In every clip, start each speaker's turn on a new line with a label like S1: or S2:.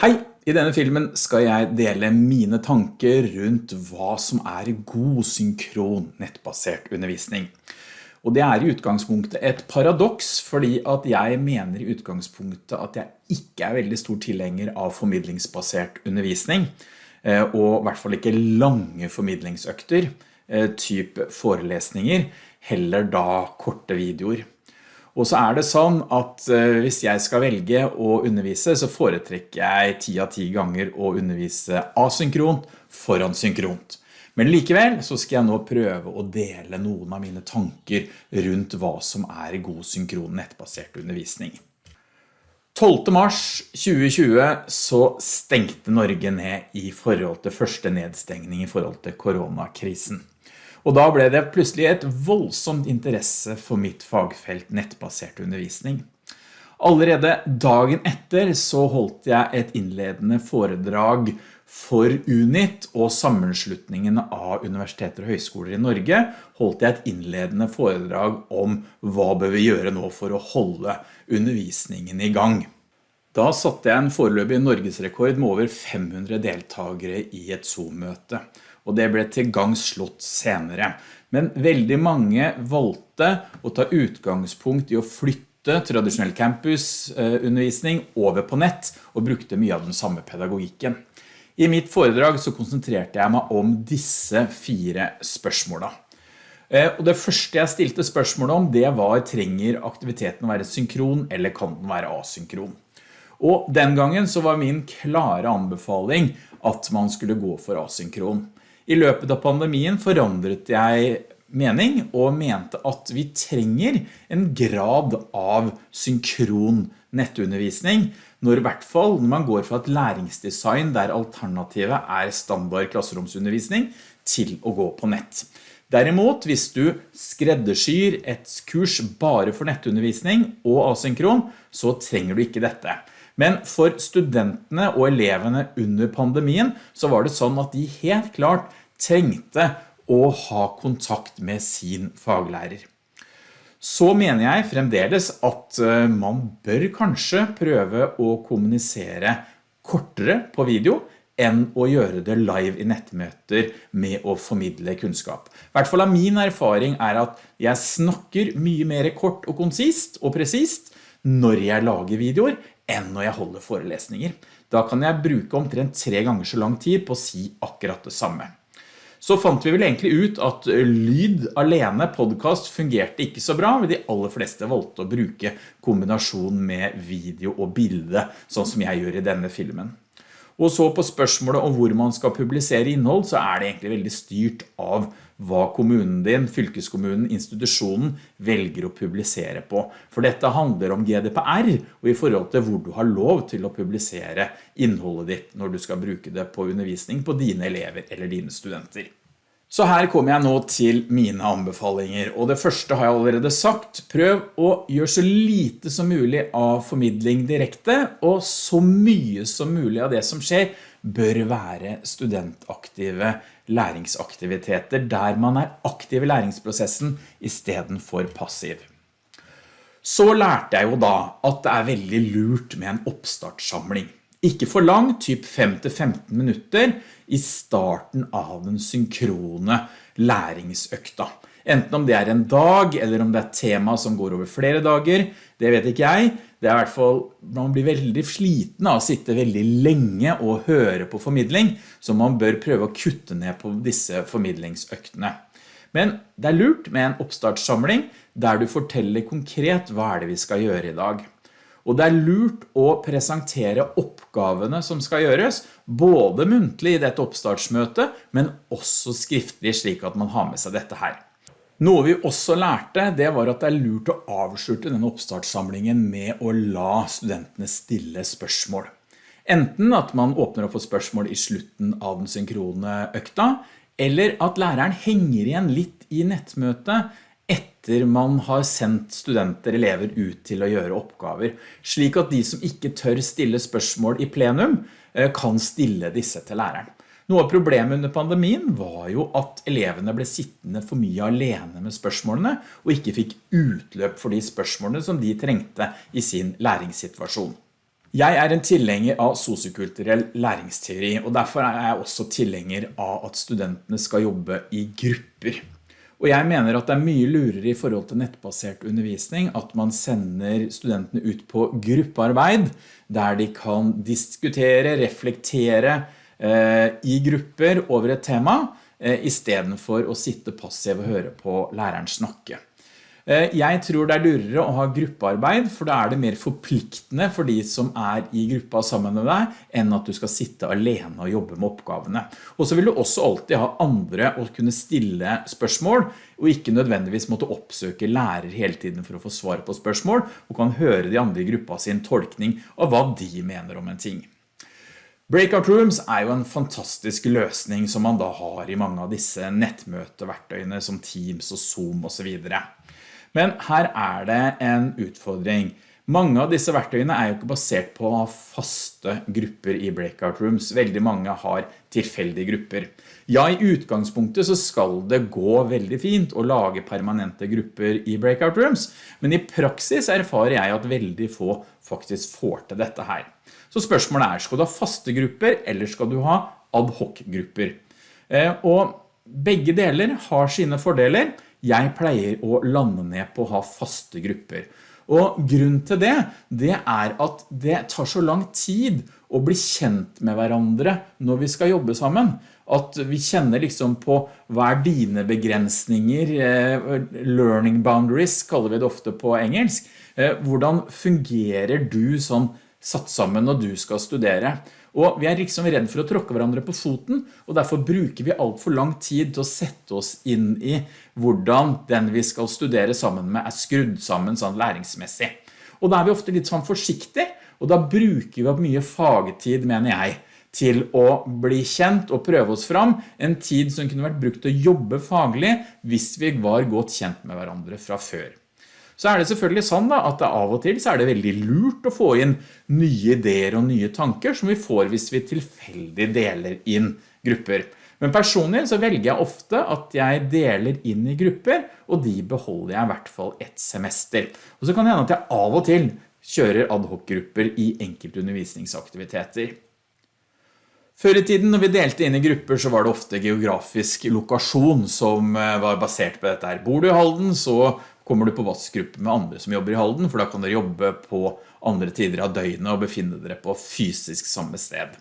S1: Hei! I denne filmen skal jeg dele mine tanker rundt hva som er god synkron nettbasert undervisning. Og det er i utgangspunktet et paradoks, fordi at jeg mener i utgangspunktet at jeg ikke er veldig stor tilhenger av formidlingsbasert undervisning, eh, og i hvert fall ikke lange formidlingsøkter, eh, typ forelesninger, heller da korte videoer. Og så er det sånn at eh, hvis jeg skal velge å undervise, så foretrekker jeg 10 av 10 ganger å undervise asynkront foran synkront. Men likevel så skal jeg nå prøve å dele noen av mine tanker rundt hva som er god synkron nettbasert undervisning. 12. mars 2020 så stengte Norge ned i forhold til første nedstengning i forhold til koronakrisen. Og da ble det plutselig et voldsomt interesse for mitt fagfelt nettbasert undervisning. Allerede dagen etter så holdt jeg et innledende foredrag for UNIT og sammenslutningen av universiteter og høyskoler i Norge holdt jeg et innledende foredrag om hva bør vi gjøre nå for å holde undervisningen i gang. Da satte jeg en foreløpig norgesrekord med over 500 deltakere i et Zoom-møte og det ble til gang slått senere. Men veldig mange valgte å ta utgangspunkt i å flytte tradisjonell campusundervisning over på nett og brukte mye av den samme pedagogikken. I mitt foredrag så konsentrerte jeg meg om disse fire spørsmålene. Eh, og det første jeg stilte spørsmålet om det var trenger aktiviteten å være synkron eller kan den være asynkron? Og den gangen så var min klare anbefaling at man skulle gå for asynkron. I løpet av pandemien forandret jeg mening og mente at vi trenger en grad av synkron nettundervisning når i hvert fall når man går fra et læringsdesign der alternativet er standard klasseromsundervisning til å gå på nett. Derimot, hvis du skreddersyr et kurs bare for nettundervisning og asynkron, så trenger du ikke dette. Men for studentene og elevene under pandemien så var det sånn at de helt klart trengte å ha kontakt med sin faglærer. Så mener jeg fremdeles at eh, man bør kanskje prøve å kommunisere kortere på video enn å gjøre det live i nettmøter med å formidle kunnskap. I hvert fall av min erfaring er at jeg snakker mye mer kort og konsist og presist når jeg lager videoer enn når jeg holder forelesninger. Da kan jeg bruke omtrent tre ganger så lang tid på å si akkurat det samme så fant vi vel egentlig ut at lyd alene podcast fungerte ikke så bra, men de aller fleste valgte å bruke kombinasjon med video og bilde, sånn som jeg gjør i denne filmen. Og så på spørsmålet om hvor man skal publisere innhold, så er det egentlig veldig styrt av hva kommunen din, fylkeskommunen, institusjonen velger å publisere på. For dette handler om GDPR og i forhold til hvor du har lov til å publisere innholdet ditt når du skal bruke det på undervisning på dine elever eller dine studenter. Så her kommer jeg nå til mine anbefalinger, og det første har jeg allerede sagt. Prøv å gjøre så lite som mulig av formidling direkte, og så mye som mulig av det som skjer bør være studentaktive læringsaktiviteter, der man er aktiv i læringsprosessen i stedet for passiv. Så lærte jeg jo da at det er veldig lurt med en oppstartssamling. Ikke for lang, typ 5-15 minutter i starten av den synkrone læringsøkta. Enten om det er en dag, eller om det er tema som går over flere dager, det vet ikke jeg. Det er i hvert fall, man blir veldig sliten av å sitte veldig lenge og høre på formidling, så man bør prøve å kutte ned på disse formidlingsøktene. Men det er lurt med en oppstartssamling der du forteller konkret hva er det vi skal gjøre i dag. Og det er lurt å presentere oppgavene som skal gjøres, både muntlig i dette oppstartsmøtet, men også skriftlig slik at man har med seg dette her. Noe vi også lærte, det var at det er lurt å avslutte denne oppstartssamlingen med å la studentene stille spørsmål. Enten at man åpner opp for spørsmål i slutten av den synkrone økta, eller at læreren henger igjen litt i nettmøtet etter man har sendt studenter, elever ut til å gjøre oppgaver, slik at de som ikke tør stille spørsmål i plenum, eh, kan stille disse til læreren. Noe av problemet under pandemien var jo at elevene ble sittende for mye alene med spørsmålene, og ikke fikk utløp for de spørsmålene som de trengte i sin læringssituasjon. Jeg er en tilhenger av sosiokulturell læringsteori, og derfor er jeg også tilhenger av at studentene skal jobbe i grupper. Og jeg mener at det er mye lurere i forhold til nettbasert undervisning at man sender studentene ut på gruppearbeid, der de kan diskutere, reflektere eh, i grupper over et tema, eh, i stedet for å sitte passiv og høre på læreren snakke. Eh, jeg tror det er lurere å ha gruppearbeid, for da er det mer forpliktende for de som er i gruppa sammen med deg, enn at du skal sitte alene og jobbe med oppgavene. Og så vil du også alltid ha andre å kunne stille spørsmål, og ikke nødvendigvis måtte oppsøke lærer hele tiden for å få svar på spørsmål, og kan høre de andre i gruppa sin tolkning av hva de mener om en ting. Breakout Rooms er jo en fantastisk løsning som man da har i mange av disse nettmøteverktøyene som Teams og Zoom og så videre. Men her er det en utfordring. Mange av disse verktøyene er jo ikke basert på faste grupper i breakout rooms. Veldig mange har tilfeldige grupper. Ja, i utgangspunktet så skal det gå veldig fint å lage permanente grupper i breakout rooms, men i praksis erfarer jeg at veldig få faktisk får til dette her. Så spørsmålet er, skal du ha faste grupper, eller skal du ha ad hoc grupper? Eh, og begge deler har sine fordeler, jeg pleier å lande ned på å ha faste grupper. Og grunnen til det, det er at det tar så lang tid å bli kjent med hverandre når vi skal jobbe sammen. At vi kjenner liksom på hva er dine begrensninger, eh, learning boundaries kaller vi det ofte på engelsk. Eh, hvordan fungerer du sånn satt sammen når du skal studere? Og vi er liksom redd for å tråkke hverandre på foten, og derfor bruker vi alt for lang tid til å sette oss inn i hvordan den vi skal studere sammen med er skrudd sammen sånn læringsmessig. Og da er vi ofte litt sånn forsiktige, og da bruker vi opp mye fagtid, mener jeg, til å bli kjent og prøve oss fram, en tid som kunne vært brukt til å jobbe faglig hvis vi var godt kjent med hverandre fra før. Så er det selvfølgelig sånn da, at av og til så er det veldig lurt å få inn nye ideer og nye tanker som vi får hvis vi tilfeldig deler inn grupper. Men personlig så velger jeg ofte at jeg deler inn i grupper, og de beholder jeg i hvert fall et semester. Og så kan det hende at jeg av og til kjører ad hoc-grupper i enkelte undervisningsaktiviteter. Før i tiden når vi delte inn i grupper så var det ofte geografisk lokasjon som eh, var basert på dette her. Bor du i Halden så kommer du på vassgruppe med andre som jobber i Halden, for da kan dere jobbe på andre tider av døgnet og befinne dere på fysisk samme sted.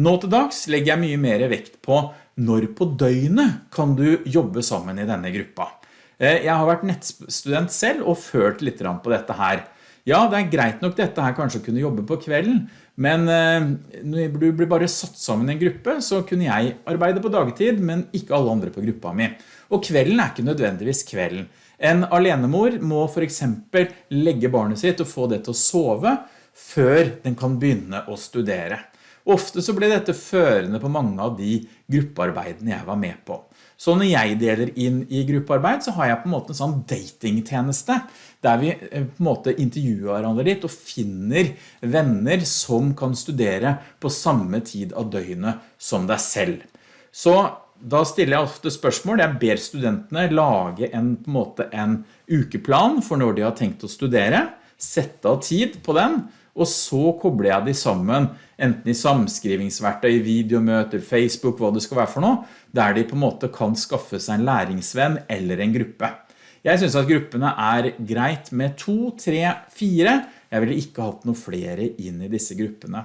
S1: Nå til dags legger jeg mye mer vekt på når på døgnet kan du jobbe sammen i denne gruppa. Eh, jeg har vært nettstudent selv og følt litt på dette her. Ja, det er greit nok dette her kanskje å kunne jobbe på kvelden, men eh, når du blir bare satt sammen i en gruppe, så kunne jeg arbeide på dagtid, men ikke alle andre på gruppa mi. Og kvelden er ikke nødvendigvis kvelden. En alenemor må for eksempel legge barnet sitt og få det til å sove før den kan begynne å studere. Ofte så ble dette førende på mange av de gruppearbeidene jeg var med på. Så når jeg deler inn i gruppearbeid, så har jeg på en måte en sånn datingtjeneste, der vi eh, på en måte intervjuer hverandre litt og finner venner som kan studere på samme tid av døgnet som deg selv. Så da stiller jeg ofte spørsmål. Jeg ber studentene lage en, på en, måte, en ukeplan for når de har tenkt å studere, sette av tid på den, og så kobler jeg de sammen, enten i samskrivingsverktøy, videomøter, Facebook, hva det skal være for noe, der de på en måte kan skaffe seg en læringsvenn eller en gruppe. Jeg synes at gruppene er greit med to, tre, fire. Jeg ville ikke hatt noe flere inn i disse gruppene.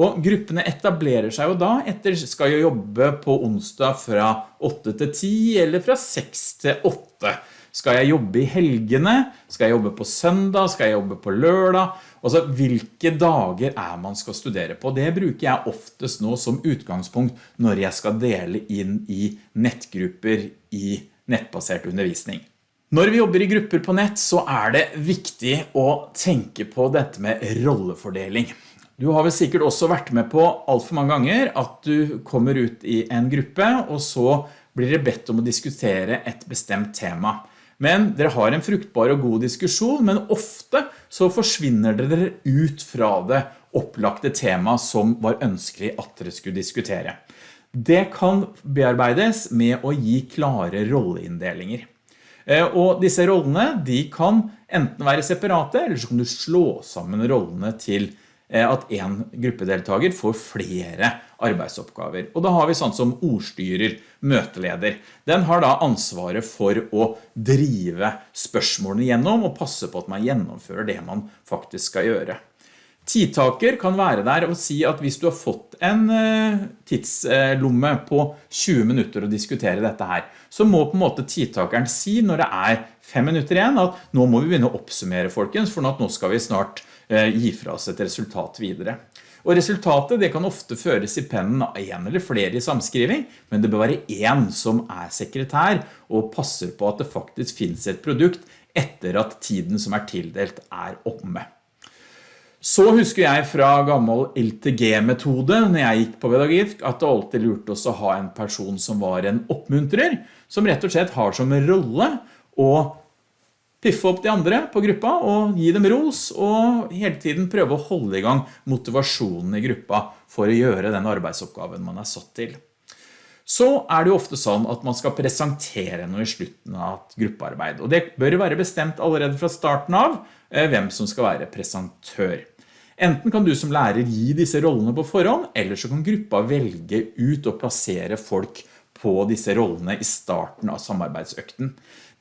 S1: Og gruppene etablerer seg jo da etter skal jo jobbe på onsdag fra 8 til 10 eller fra 6 til 8. Skal jeg jobbe i helgene? Skal jeg jobbe på søndag? Skal jeg jobbe på lørdag? Altså, hvilke dager er man skal studere på? Det bruker jeg oftest nå som utgangspunkt når jeg skal dele inn i nettgrupper i nettbasert undervisning. Når vi jobber i grupper på nett så er det viktig å tenke på dette med rollefordeling. Du har vel sikkert også vært med på alt for mange ganger at du kommer ut i en gruppe, og så blir det bedt om å diskutere et bestemt tema. Men dere har en fruktbar og god diskusjon, men ofte så forsvinner dere ut fra det opplagte tema som var ønskelig at dere skulle diskutere. Det kan bearbeides med å gi klare rolleinndelinger. Eh, og disse rollene de kan enten være separate, eller så kan du slå sammen rollene til at en gruppedeltager får flere arbeidsoppgaver. Og da har vi sånn som ordstyrer, møteleder. Den har da ansvaret for å drive spørsmålene gjennom og passe på at man gjennomfører det man faktisk skal gjøre. Tidtaker kan være der og si at hvis du har fått en eh, tidslomme på 20 minutter å diskutere dette her, så må på en måte tidtakeren si når det er fem minutter igjen at nå må vi begynne å oppsummere folkens, for nå skal vi snart eh, gi fra oss et resultat videre. Og resultatet det kan ofte føres i pennen av en eller flere i samskriving, men det bør være en som er sekretær og passer på at det faktisk finnes et produkt etter at tiden som er tildelt er omme. Så husker jeg fra gammel LTG-metode når jeg gikk på pedagogikk at det alltid lurte oss å ha en person som var en oppmuntrer, som rett og slett har som rolle å piffe opp de andre på gruppa og gi dem ros og hele tiden prøve å holde i gang motivasjonen i gruppa for å gjøre den arbeidsoppgaven man er satt til. Så er det jo ofte sånn at man skal presentere noe i slutten av et gruppearbeid, og det bør være bestemt allerede fra starten av eh, hvem som skal være presentør. Enten kan du som lærer gi disse rollene på forhånd, eller så kan gruppa velge ut og plassere folk på disse rollene i starten av samarbeidsøkten.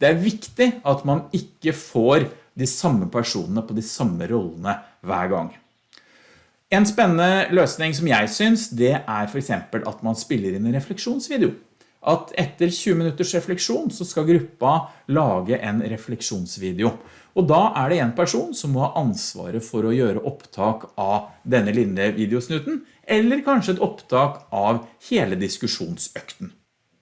S1: Det er viktig at man ikke får de samme personene på de samme rollene hver gang. En spennende løsning som jeg synes, det er for eksempel at man spiller inn en refleksjonsvideo. At etter 20 minutters refleksjon så skal gruppa lage en refleksjonsvideo. Og da er det en person som må ha ansvaret for å gjøre opptak av denne lille videosnuten, eller kanskje et opptak av hele diskusjonsøkten.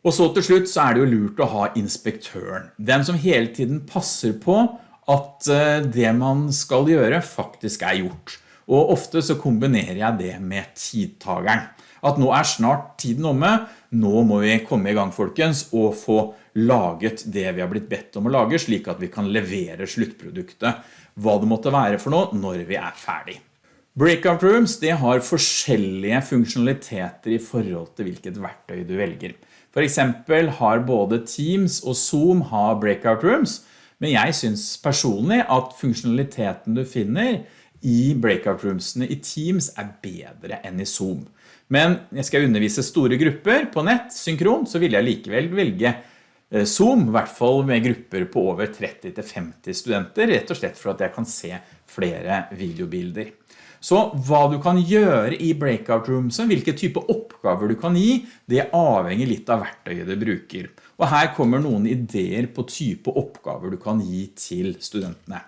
S1: Og så til slutt så er det jo lurt å ha inspektøren. Den som hele tiden passer på at eh, det man skal gjøre faktisk er gjort. Og ofte så kombinerer jeg det med tidtageren. At nå er snart tiden omme, nå må vi komme i gang folkens og få laget det vi har blitt bedt om å lage, slik at vi kan levere sluttproduktet, hva det måtte være for noe når vi er ferdig. Breakout Rooms har forskjellige funksjonaliteter i forhold til hvilket verktøy du velger. For eksempel har både Teams og Zoom har Breakout Rooms, men jeg synes personlig at funksjonaliteten du finner i Breakout Roomsene i Teams er bedre enn i Zoom. Men jeg skal undervise store grupper på nett, synkron, så vil jeg likevel velge Eh, Zoom, i hvert fall med grupper på over 30-50 studenter, rett og slett for at jeg kan se flere videobilder. Så hva du kan gjøre i breakout rooms, hvilke type oppgaver du kan gi, det avhenger litt av verktøyet du bruker. Og her kommer noen ideer på type oppgaver du kan gi til studentene.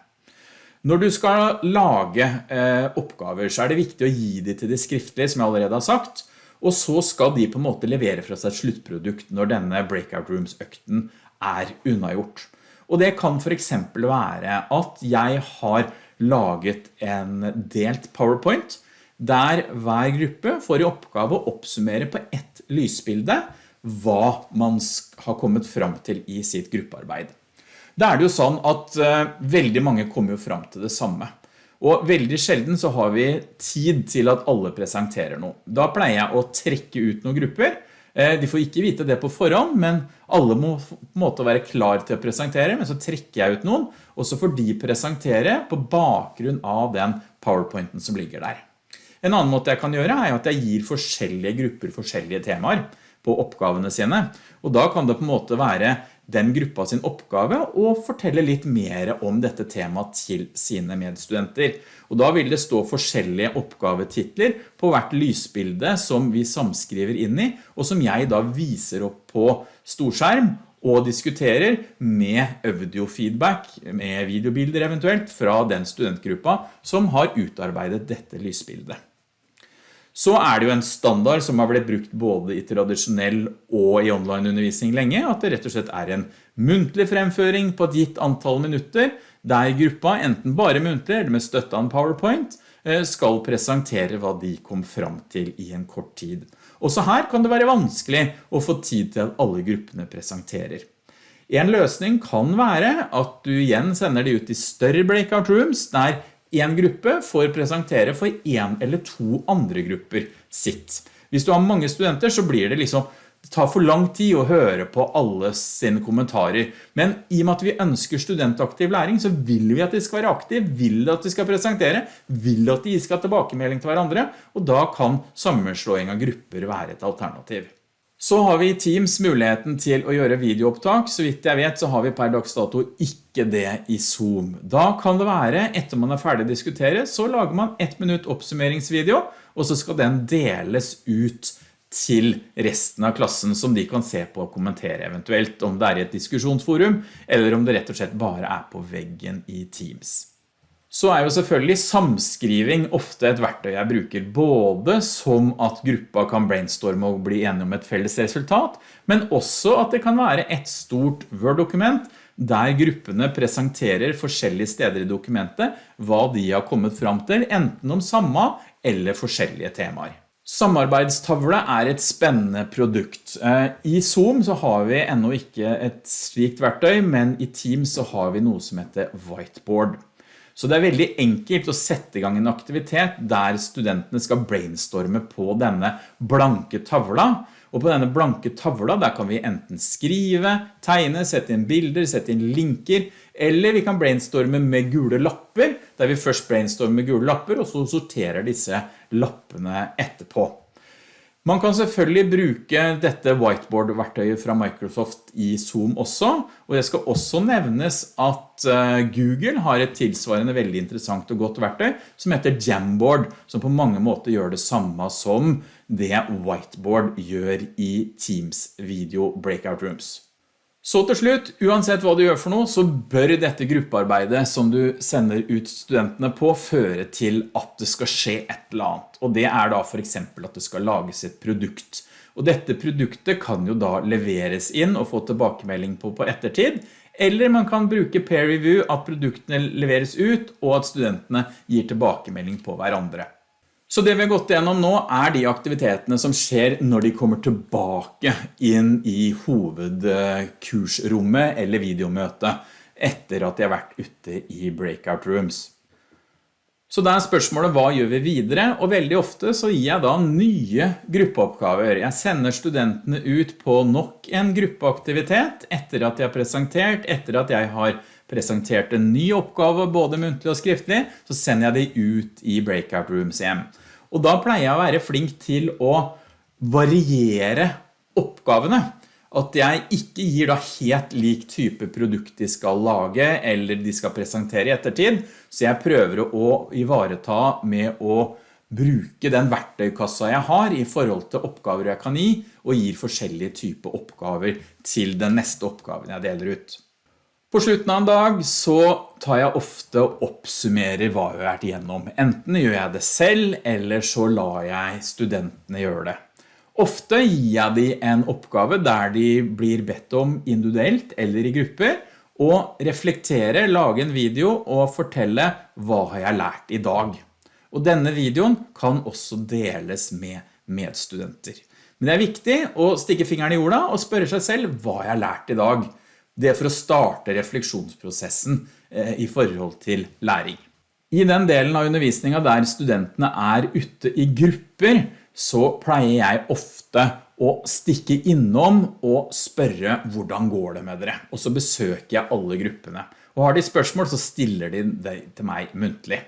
S1: Når du skal lage eh, oppgaver, så er det viktig å gi de til det skriftlige, som jeg allerede har sagt, og så skal de på en måte levere fra seg et sluttprodukt når denne breakout rooms økten er unnagjort. Og det kan for eksempel være at jeg har laget en delt PowerPoint der hver gruppe får i oppgave å oppsummere på ett lysbilde hva man har kommet fram til i sitt gruppearbeid. Da er det jo sånn at uh, veldig mange kommer jo fram til det samme. Og veldig sjelden så har vi tid til at alle presenterer noe. Da pleier jeg å trekke ut noen grupper. Eh, de får ikke vite det på forhånd, men alle må på en måte være klar til å presentere, men så trekker jeg ut noen, og så får de presentere på bakgrunn av den powerpointen som ligger der. En annen måte jeg kan gjøre er at jeg gir forskjellige grupper forskjellige temaer på oppgavene sine, og da kan det på en måte være den gruppa sin oppgave og fortelle litt mer om dette temaet til sine medstudenter. Og da vil det stå forskjellige oppgavetitler på hvert lysbilde som vi samskriver inn i, og som jeg da viser opp på storskjerm og diskuterer med audiofeedback, med videobilder eventuelt, fra den studentgruppa som har utarbeidet dette lysbildet så er det jo en standard som har blitt brukt både i tradisjonell og i online undervisning lenge, at det rett og slett er en muntlig fremføring på et gitt antall minutter, der gruppa, enten bare muntlig eller med støtte av en PowerPoint, eh, skal presentere hva de kom fram til i en kort tid. Også her kan det være vanskelig å få tid til at alle gruppene presenterer. En løsning kan være at du igjen sender de ut i større breakout rooms, der en gruppe får presentere for en eller to andre grupper sitt. Hvis du har mange studenter så blir det liksom det tar for lang tid å høre på alle sine kommentarer, men i og med at vi ønsker studentaktiv læring, så vil vi at de skal være aktive, vil at de skal presentere, vil at de skal ha tilbakemelding til hverandre, og da kan sammenslåing av grupper være et alternativ. Så har vi i Teams muligheten til å gjøre videoopptak. Så vidt jeg vet så har vi per dags dato ikke det i Zoom. Da kan det være, etter man er ferdig å diskutere, så lager man ett minutt oppsummeringsvideo, og så skal den deles ut til resten av klassen som de kan se på og kommentere eventuelt, om det er i et diskusjonsforum, eller om det rett og slett bare er på veggen i Teams. Så er jo selvfølgelig samskriving ofte et verktøy jeg bruker, både som at gruppa kan brainstorme og bli enige om et felles resultat, men også at det kan være et stort Word-dokument der gruppene presenterer forskjellige steder i dokumentet hva de har kommet fram til, enten om samme eller forskjellige temaer. Samarbeidstavle er et spennende produkt. Eh, I Zoom så har vi enda ikke et slikt verktøy, men i Teams så har vi noe som heter Whiteboard. Så det er veldig enkelt å sette i gang en aktivitet der studentene skal brainstorme på denne blanke tavla. Og på denne blanke tavla der kan vi enten skrive, tegne, sette inn bilder, sette inn linker, eller vi kan brainstorme med gule lapper, der vi først brainstormer med gule lapper, og så sorterer disse lappene etterpå. Man kan selvfølgelig bruke dette whiteboard-verktøyet fra Microsoft i Zoom også, og det skal også nevnes at eh, Google har et tilsvarende veldig interessant og godt verktøy som heter Jamboard, som på mange måter gjør det samme som det whiteboard gjør i Teams Video Breakout Rooms. Så til slutt, uansett hva du gjør for noe, så bør dette gruppearbeidet som du sender ut studentene på føre til at det skal skje et eller annet. Og det er da for eksempel at det skal lages et produkt. Og dette produktet kan jo da leveres inn og få tilbakemelding på på ettertid, eller man kan bruke peer review at produktene leveres ut og at studentene gir tilbakemelding på hverandre. Så det vi har gått gjennom nå er de aktivitetene som skjer når de kommer tilbake inn i hovedkursrommet eller videomøtet etter at de har vært ute i breakout rooms. Så da er spørsmålet hva gjør vi videre? Og veldig ofte så gir jeg da nye gruppeoppgaver. Jeg sender studentene ut på nok en gruppeaktivitet etter at de har presentert, etter at jeg har presentert en ny oppgave både muntlig og skriftlig, så sender jeg de ut i breakout rooms hjem. Og da pleier jeg å være flink til å variere oppgavene. At jeg ikke gir da helt lik type produkt de skal lage eller de skal presentere i ettertid. Så jeg prøver å ivareta med å bruke den verktøykassa jeg har i forhold til oppgaver jeg kan gi, og gir forskjellige typer oppgaver til den neste oppgaven jeg deler ut. På slutten av en dag så tar jeg ofte og oppsummerer hva jeg har vært igjennom. Enten gjør jeg det selv, eller så lar jeg studentene gjøre det. Ofte gir jeg de en oppgave der de blir bedt om individuelt eller i grupper, og reflektere, lage en video og fortelle hva har jeg lært i dag. Og denne videoen kan også deles med medstudenter. Men det er viktig å stikke fingeren i jorda og spørre seg selv hva jeg har lært i dag. Det er for å starte refleksjonsprosessen eh, i forhold til læring. I den delen av undervisningen der studentene er ute i grupper, så pleier jeg ofte å stikke innom og spørre hvordan går det med dere? Og så besøker jeg alle gruppene. Og har de spørsmål så stiller de det til meg muntlig.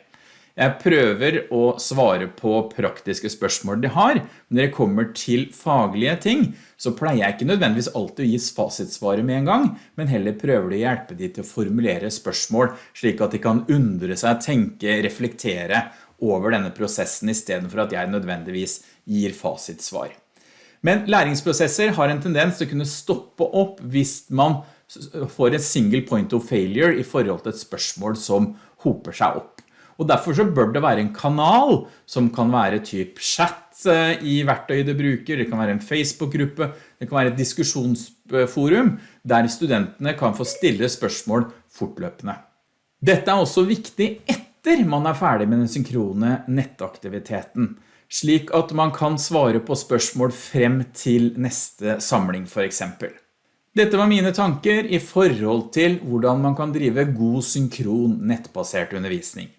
S1: Jeg prøver å svare på praktiske spørsmål de har, men når det kommer til faglige ting, så pleier jeg ikke nødvendigvis alltid å gi fasitsvaret med en gang, men heller prøver de å hjelpe de til å formulere spørsmål, slik at de kan undre seg, tenke, reflektere over denne prosessen, i stedet for at jeg nødvendigvis gir fasitsvar. Men læringsprosesser har en tendens til å kunne stoppe opp hvis man får et single point of failure i forhold til et spørsmål som hoper seg opp. Og derfor så bør det være en kanal som kan være typ chat eh, i verktøyet du bruker, det kan være en Facebook-gruppe, det kan være et diskusjonsforum der studentene kan få stille spørsmål fortløpende. Dette er også viktig etter man er ferdig med den synkrone nettaktiviteten, slik at man kan svare på spørsmål frem til neste samling for eksempel. Dette var mine tanker i forhold til hvordan man kan drive god synkron nettbasert undervisning.